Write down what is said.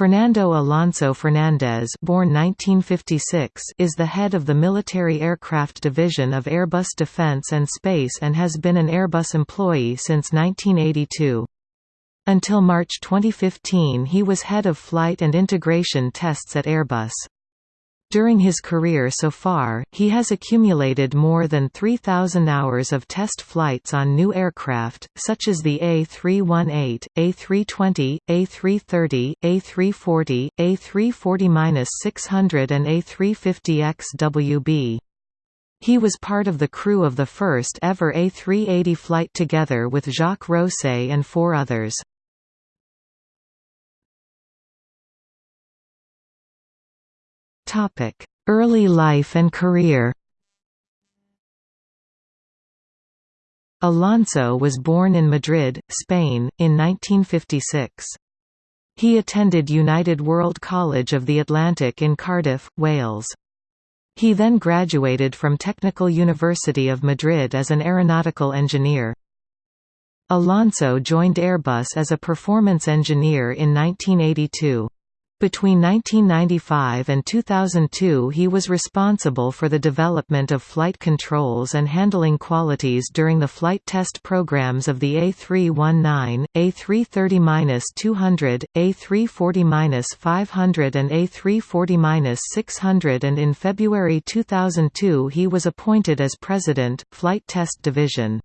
Fernando Alonso Fernandez born 1956 is the head of the Military Aircraft Division of Airbus Defence and Space and has been an Airbus employee since 1982. Until March 2015 he was head of flight and integration tests at Airbus. During his career so far, he has accumulated more than 3,000 hours of test flights on new aircraft, such as the A318, A320, A330, A340, A340-600 and A350XWB. He was part of the crew of the first ever A380 flight together with Jacques Rosay and four others. Early life and career Alonso was born in Madrid, Spain, in 1956. He attended United World College of the Atlantic in Cardiff, Wales. He then graduated from Technical University of Madrid as an aeronautical engineer. Alonso joined Airbus as a performance engineer in 1982. Between 1995 and 2002 he was responsible for the development of flight controls and handling qualities during the flight test programs of the A319, A330-200, A340-500 and A340-600 and in February 2002 he was appointed as President, Flight Test Division.